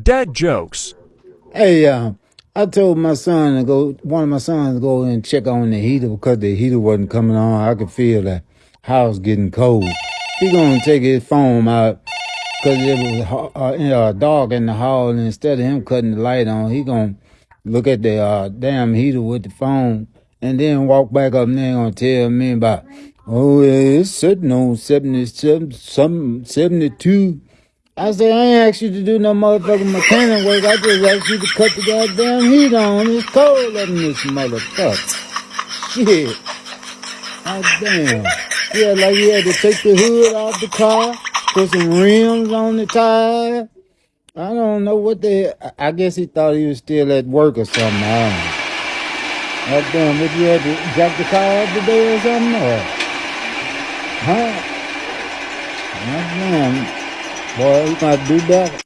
Dad jokes. Hey, uh, I told my son to go, one of my sons to go and check on the heater because the heater wasn't coming on. I could feel the house getting cold. He gonna take his phone out because it was uh, uh, dark in the hall. And instead of him cutting the light on, he gonna look at the uh, damn heater with the phone, and then walk back up and then gonna tell me about, oh, it's sitting on 77, some 72. I say I ain't asked you to do no motherfucking mechanic work. I just asked you to cut the goddamn heat on. It's cold up in this motherfucker. Shit. God damn. Yeah, like you had to take the hood off the car, put some rims on the tire. I don't know what they. I guess he thought he was still at work or something. I don't know. God damn, what you had to jack the car up today or something? Or, huh? God damn. Boy, you might do better.